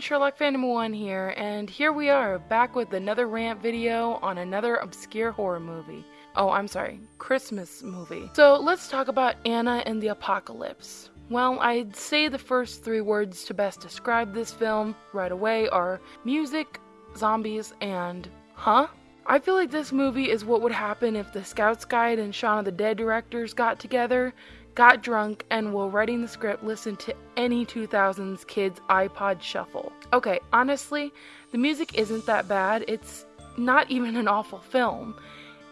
Sherlock Phantom 1 here, and here we are, back with another rant video on another obscure horror movie. Oh, I'm sorry, Christmas movie. So let's talk about Anna and the Apocalypse. Well, I'd say the first three words to best describe this film right away are music, zombies, and huh? I feel like this movie is what would happen if the Scouts Guide and Shaun of the Dead directors got together got drunk, and while writing the script, listened to any 2000s kids iPod shuffle. Okay, honestly, the music isn't that bad. It's not even an awful film.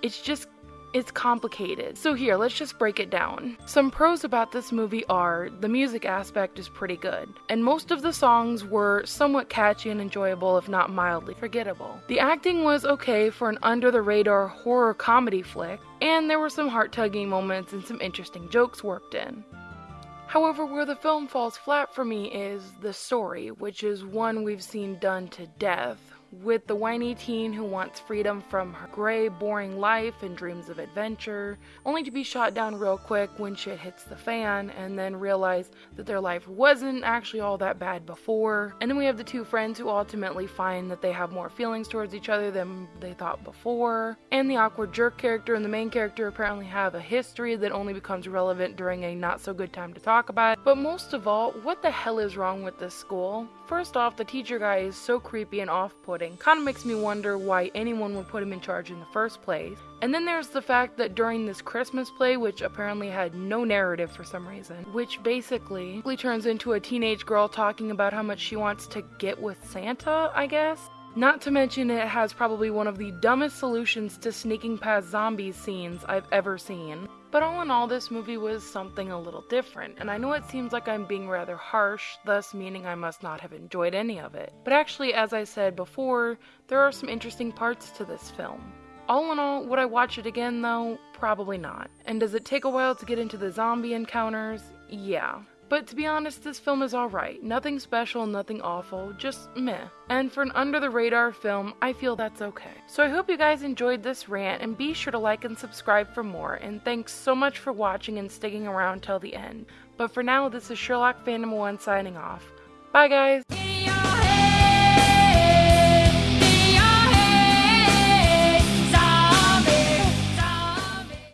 It's just it's complicated. So here, let's just break it down. Some pros about this movie are the music aspect is pretty good, and most of the songs were somewhat catchy and enjoyable, if not mildly forgettable. The acting was okay for an under the radar horror comedy flick, and there were some heart tugging moments and some interesting jokes worked in. However, where the film falls flat for me is the story, which is one we've seen done to death, with the whiny teen who wants freedom from her gray, boring life and dreams of adventure, only to be shot down real quick when shit hits the fan, and then realize that their life wasn't actually all that bad before. And then we have the two friends who ultimately find that they have more feelings towards each other than they thought before. And the awkward jerk character and the main character apparently have a history that only becomes relevant during a not so good time to talk about. But most of all, what the hell is wrong with this school? First off, the teacher guy is so creepy and off putting. Kinda makes me wonder why anyone would put him in charge in the first place. And then there's the fact that during this Christmas play, which apparently had no narrative for some reason, which basically turns into a teenage girl talking about how much she wants to get with Santa, I guess. Not to mention it has probably one of the dumbest solutions to sneaking past zombies scenes I've ever seen. But all in all, this movie was something a little different, and I know it seems like I'm being rather harsh, thus meaning I must not have enjoyed any of it. But actually, as I said before, there are some interesting parts to this film. All in all, would I watch it again though? Probably not. And does it take a while to get into the zombie encounters? Yeah. But to be honest, this film is alright. Nothing special, nothing awful, just meh. And for an under the radar film, I feel that's okay. So I hope you guys enjoyed this rant and be sure to like and subscribe for more. And thanks so much for watching and sticking around till the end. But for now, this is Sherlock Phantom 1 signing off. Bye guys!